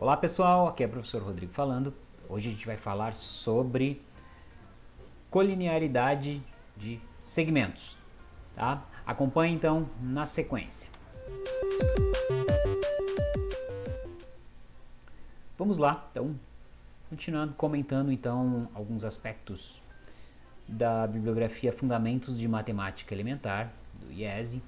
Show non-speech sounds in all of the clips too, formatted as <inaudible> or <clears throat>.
Olá pessoal, aqui é o professor Rodrigo falando. Hoje a gente vai falar sobre colinearidade de segmentos. Tá? Acompanhe então na sequência. Vamos lá, então, continuando comentando então alguns aspectos da bibliografia Fundamentos de Matemática Elementar, do IESE.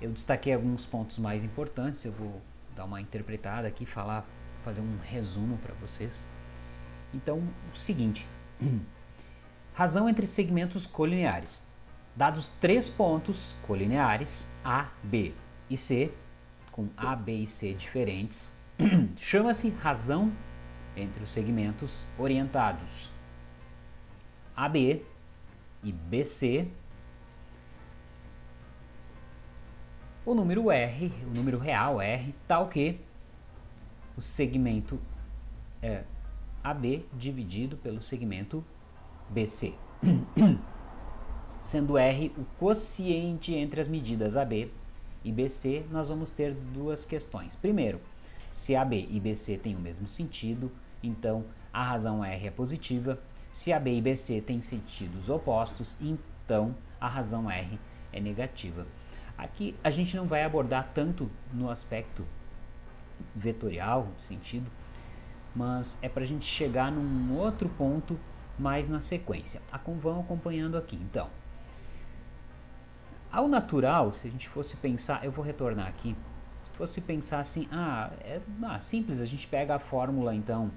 Eu destaquei alguns pontos mais importantes, eu vou dar uma interpretada aqui, falar, fazer um resumo para vocês. Então, o seguinte, <clears throat> razão entre segmentos colineares. Dados três pontos colineares, A, B e C, com A, B e C diferentes, <clears throat> chama-se razão entre os segmentos orientados. AB e BC o número R, o número real R, tal que o segmento é AB dividido pelo segmento BC. <clears throat> Sendo R o quociente entre as medidas AB e BC, nós vamos ter duas questões. Primeiro, se AB e BC têm o mesmo sentido, então a razão R é positiva. Se AB e BC têm sentidos opostos, então a razão R é negativa. Aqui a gente não vai abordar tanto no aspecto vetorial, sentido, mas é para a gente chegar num outro ponto mais na sequência. Vão acompanhando aqui, então. Ao natural, se a gente fosse pensar, eu vou retornar aqui, se fosse pensar assim, ah, é ah, simples, a gente pega a fórmula então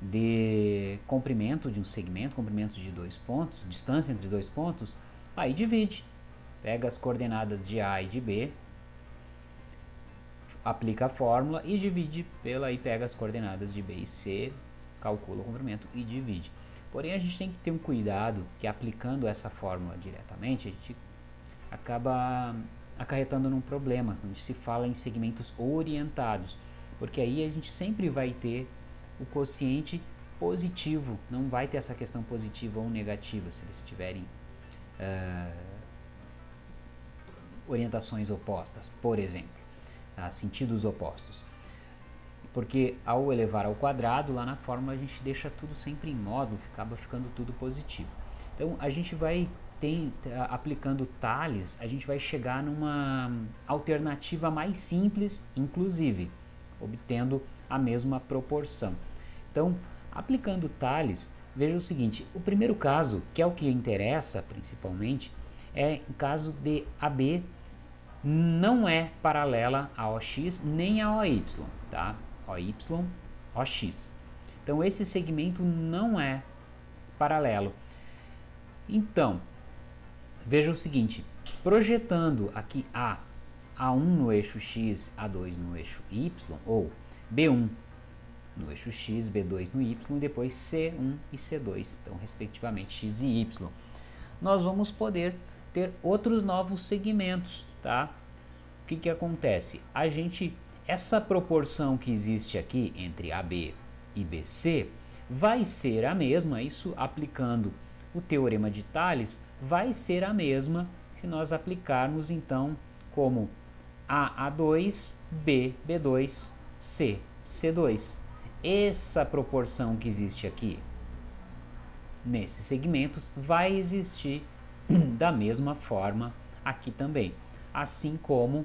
de comprimento de um segmento, comprimento de dois pontos, distância entre dois pontos, aí divide pega as coordenadas de A e de B, aplica a fórmula e divide pela e pega as coordenadas de B e C, calcula o comprimento e divide. Porém, a gente tem que ter um cuidado que aplicando essa fórmula diretamente, a gente acaba acarretando num problema, quando se fala em segmentos orientados, porque aí a gente sempre vai ter o quociente positivo, não vai ter essa questão positiva ou negativa, se eles estiverem uh, orientações opostas, por exemplo, tá? sentidos opostos. Porque ao elevar ao quadrado, lá na fórmula a gente deixa tudo sempre em módulo, acaba ficando tudo positivo. Então a gente vai tem, aplicando Tales, a gente vai chegar numa alternativa mais simples, inclusive, obtendo a mesma proporção. Então, aplicando Tales, veja o seguinte, o primeiro caso, que é o que interessa principalmente, é em caso de AB não é paralela a OX nem a OY, tá? OY, OX. Então esse segmento não é paralelo. Então, veja o seguinte, projetando aqui A, A1 no eixo X, A2 no eixo Y, ou B1 no eixo X, B2 no Y, depois C1 e C2, então respectivamente X e Y. Nós vamos poder ter outros novos segmentos, tá? O que que acontece? A gente, essa proporção que existe aqui entre AB e BC vai ser a mesma, isso aplicando o teorema de Tales, vai ser a mesma se nós aplicarmos então como A, A2, B, B2, C, C2. Essa proporção que existe aqui nesses segmentos vai existir <clears throat> da mesma forma aqui também. Assim como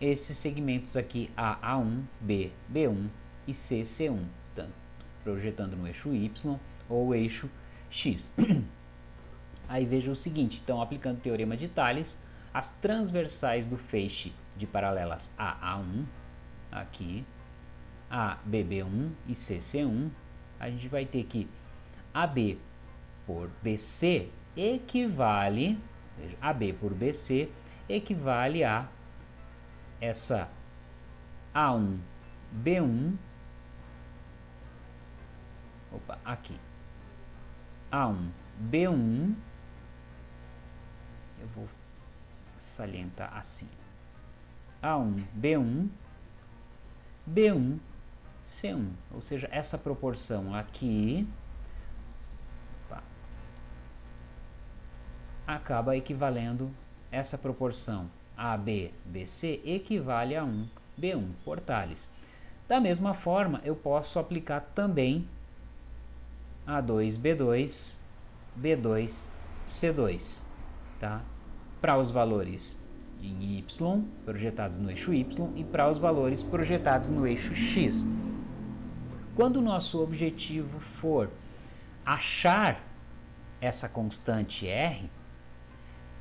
esses segmentos aqui A, A1, B, B1 e C, C1, tanto projetando no eixo Y ou eixo X. <clears throat> Aí veja o seguinte, então aplicando o teorema de Tales, as transversais do feixe de paralelas A, A1, aqui, A, B, B1 e C, C1, a gente vai ter que AB por BC equivale, veja, AB por BC equivale a essa A1, B1, opa, aqui, A1, B1, eu vou salientar assim, A1, B1, B1, C1, ou seja, essa proporção aqui acaba equivalendo essa proporção AB, BC equivale a 1, B1 por Tales. Da mesma forma, eu posso aplicar também A2B2, B2, C2, tá? Para os valores em Y, projetados no eixo Y, e para os valores projetados no eixo X. Quando o nosso objetivo for achar essa constante R,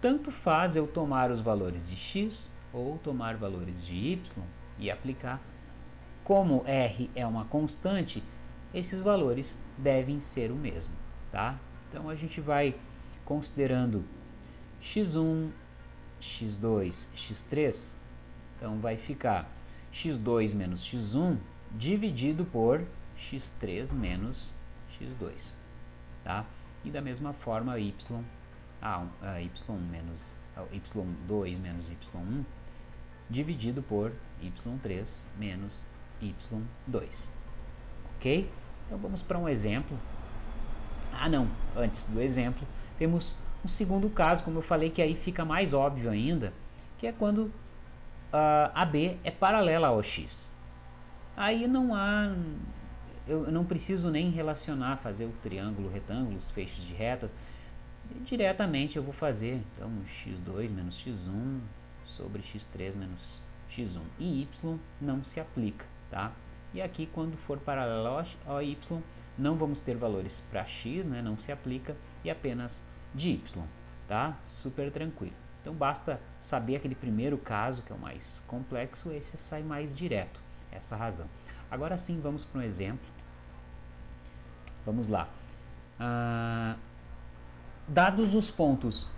tanto faz eu tomar os valores de x ou tomar valores de y e aplicar. Como R é uma constante, esses valores devem ser o mesmo, tá? Então a gente vai considerando x1, x2, x3, então vai ficar x2 menos x1 dividido por x3 menos x2, tá? E da mesma forma y, a, a y menos a y2 menos y1 dividido por y3 menos y2, ok? Então vamos para um exemplo. Ah não, antes do exemplo, temos um segundo caso, como eu falei, que aí fica mais óbvio ainda, que é quando uh, a B é paralela ao x. Aí não há eu não preciso nem relacionar, fazer o triângulo, retângulo, os feixes de retas. Diretamente eu vou fazer, então, x2 menos x1 sobre x3 menos x1. E y não se aplica, tá? E aqui, quando for paralelo ao y, não vamos ter valores para x, né? não se aplica, e apenas de y, tá? Super tranquilo. Então, basta saber aquele primeiro caso, que é o mais complexo, esse sai mais direto, essa razão. Agora sim, vamos para um exemplo. Vamos lá. Ah, dados os pontos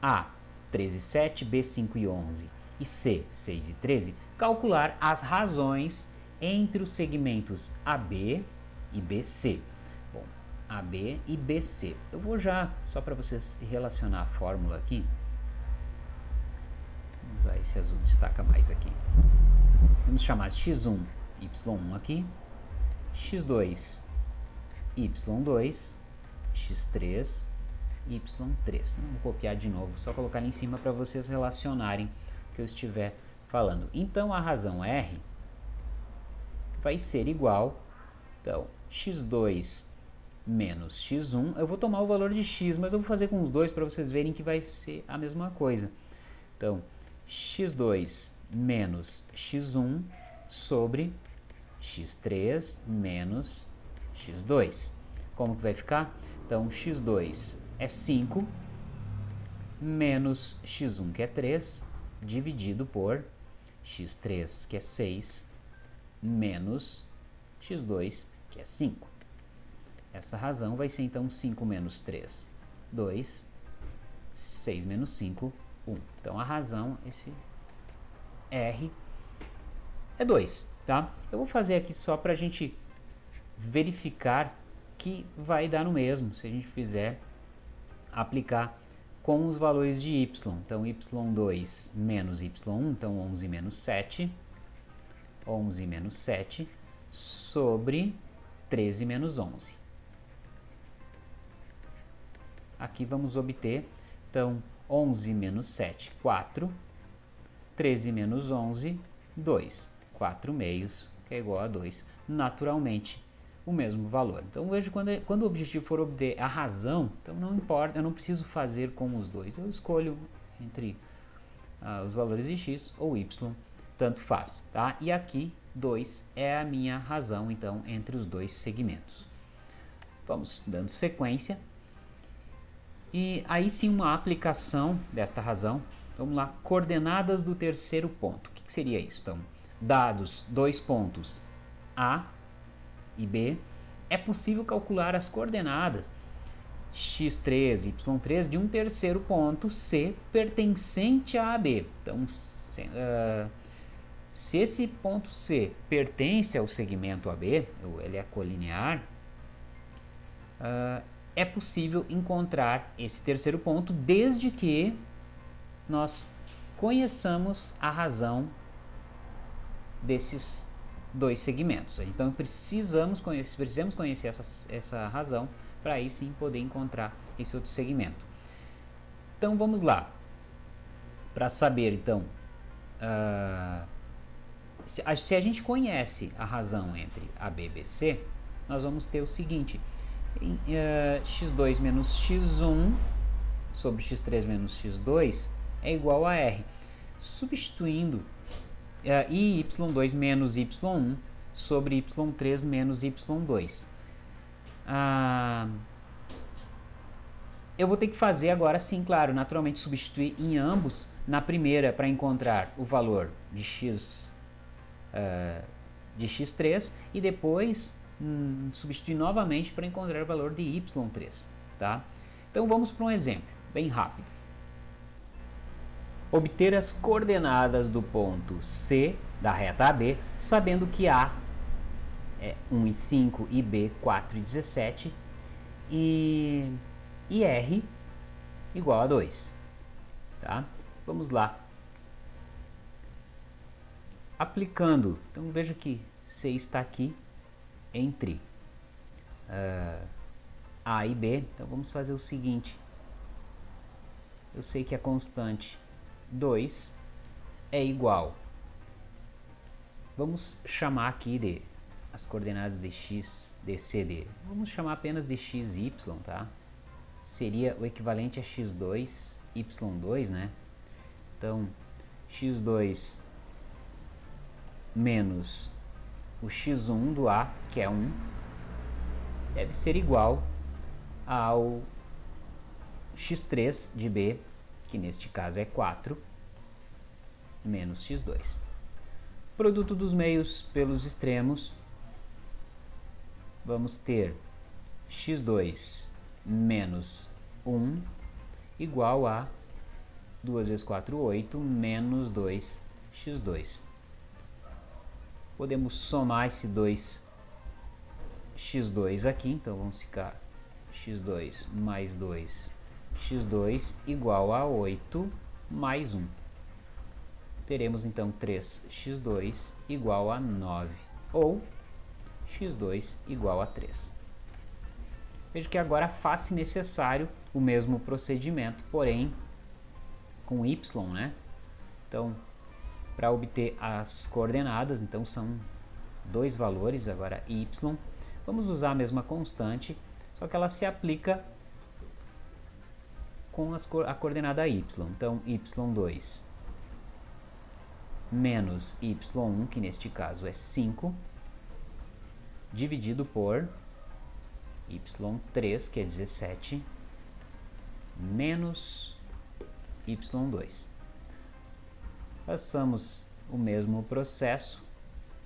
A, 13 e 7, B, 5 e 11 e C, 6 e 13, calcular as razões entre os segmentos AB e BC. Bom, AB e BC. Eu vou já, só para vocês relacionar a fórmula aqui, vamos usar esse azul, destaca mais aqui. Vamos chamar x1, y1 aqui, x2, y2, x3, y3. Não vou copiar de novo, só colocar ali em cima para vocês relacionarem o que eu estiver falando. Então, a razão R vai ser igual, então, x2 menos x1, eu vou tomar o valor de x, mas eu vou fazer com os dois para vocês verem que vai ser a mesma coisa. Então, x2 menos x1 sobre x3 menos x2. Como que vai ficar? Então, x2 é 5, menos x1, que é 3, dividido por x3, que é 6, menos x2, que é 5. Essa razão vai ser, então, 5 menos 3, 2, 6 menos 5, 1. Então, a razão, esse R, é 2, tá? Eu vou fazer aqui só para a gente verificar que vai dar no mesmo se a gente fizer aplicar com os valores de y. Então, y2 menos y1, então 11 menos 7, 11 menos 7, sobre 13 menos 11. Aqui vamos obter, então, 11 menos 7, 4, 13 menos 11, 2. 4 meios, que é igual a 2. Naturalmente, o mesmo valor. Então veja quando, é, quando o objetivo for obter a razão, então não importa, eu não preciso fazer com os dois, eu escolho entre ah, os valores de x ou y, tanto faz, tá? E aqui 2 é a minha razão, então, entre os dois segmentos. Vamos dando sequência. E aí sim uma aplicação desta razão. Vamos lá, coordenadas do terceiro ponto. O que, que seria isso? Então, dados dois pontos A e B, é possível calcular as coordenadas x3 e y3 de um terceiro ponto C pertencente a AB. Então, se, uh, se esse ponto C pertence ao segmento AB, ou ele é colinear, uh, é possível encontrar esse terceiro ponto desde que nós conheçamos a razão desses dois segmentos. Então precisamos conhecer, precisamos conhecer essa, essa razão para aí sim poder encontrar esse outro segmento. Então vamos lá. Para saber então uh, se a, se a gente conhece a razão entre AB e BC, nós vamos ter o seguinte, em, uh, x2 menos x1 sobre x3 menos x2 é igual a R. Substituindo uh, y2 menos y1 sobre y3 menos y2. Uh, eu vou ter que fazer agora sim, claro, naturalmente substituir em ambos. Na primeira, para encontrar o valor de x uh, de x3 e depois hum, substituir novamente para encontrar o valor de y3. Tá? Então vamos para um exemplo, bem rápido. Obter as coordenadas do ponto C da reta AB, sabendo que A é 1 e 5 e B 4 e 17 e e R igual a 2. Tá? Vamos lá. Aplicando, então veja que C está aqui entre uh, A e B, então vamos fazer o seguinte. Eu sei que a constante 2 é igual. Vamos chamar aqui de as coordenadas de x, de c, d. Vamos chamar apenas de x e y, tá? seria o equivalente a x2, y2, né? Então, x2 menos o x1 do A, que é 1, deve ser igual ao x3 de B, que neste caso é 4, menos x2. Produto dos meios pelos extremos, vamos ter x2 menos 1 igual a 2 vezes 4, 8, menos 2x2. Podemos somar esse 2 x2 aqui, então vamos ficar x2 mais 2 x2 igual a 8 mais 1. Teremos então 3x2 igual a 9, ou x2 igual a 3. Veja que agora faz-se necessário o mesmo procedimento, porém com y, né? Então, para obter as coordenadas, então são dois valores, agora y, vamos usar a mesma constante, só que ela se aplica com as, a coordenada y. Então, y2 menos y1, que neste caso é 5, dividido por y3, que é 17, menos y2. Passamos o mesmo processo,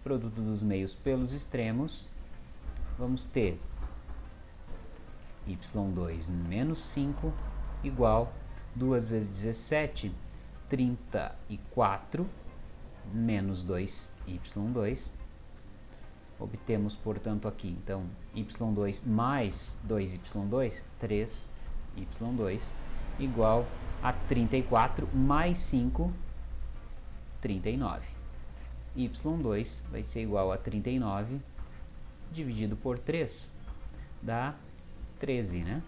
produto dos meios pelos extremos, vamos ter y2 menos 5 igual 2 vezes 17, 34, menos 2y2, Obtemos, portanto, aqui, então, y2 mais 2y2, 3y2, igual a 34 mais 5, 39. y2 vai ser igual a 39 dividido por 3, dá 13, né?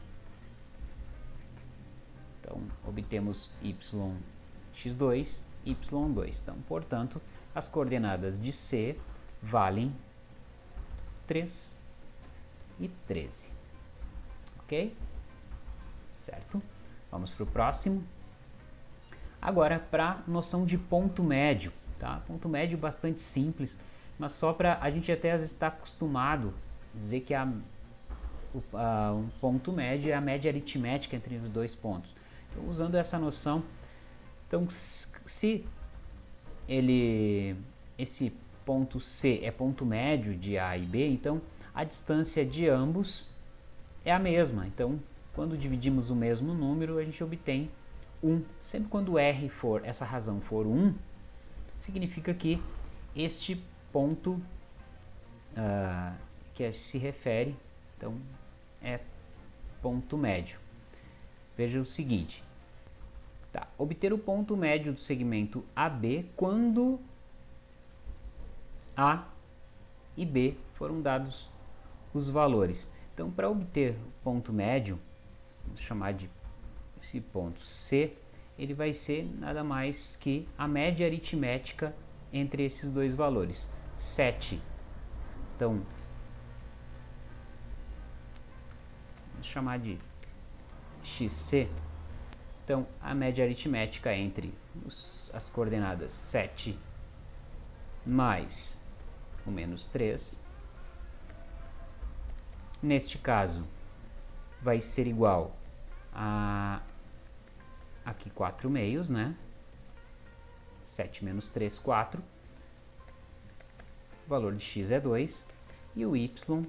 Então, obtemos y x2, y2. Então, portanto, as coordenadas de C valem 3 e 13. Ok? Certo? Vamos para o próximo. Agora, para a noção de ponto médio. Tá? Ponto médio bastante simples, mas só para a gente até está acostumado a dizer que a, a, um ponto médio é a média aritmética entre os dois pontos. Então, usando essa noção, então se ele esse ponto C é ponto médio de A e B, então a distância de ambos é a mesma. Então, quando dividimos o mesmo número, a gente obtém 1. Sempre quando R for, essa razão for 1, significa que este ponto uh, que se refere, então, é ponto médio. Veja o seguinte, tá, obter o ponto médio do segmento AB quando a e B foram dados os valores. Então, para obter o ponto médio, vamos chamar de esse ponto C, ele vai ser nada mais que a média aritmética entre esses dois valores. 7. Então, vamos chamar de xc. Então, a média aritmética entre os, as coordenadas 7 mais o menos 3, neste caso, vai ser igual a aqui 4 meios, né? 7 menos 3, 4. O valor de x é 2. E o y,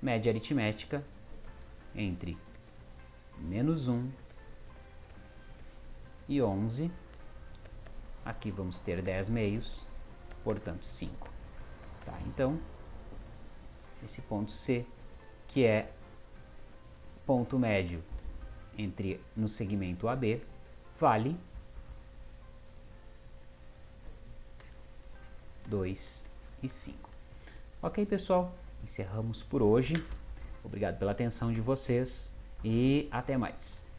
média aritmética, entre menos 1 e 11. Aqui vamos ter 10 meios, portanto 5. Tá, então, esse ponto C, que é ponto médio entre no segmento AB, vale 2 e 5. Ok, pessoal? Encerramos por hoje. Obrigado pela atenção de vocês e até mais.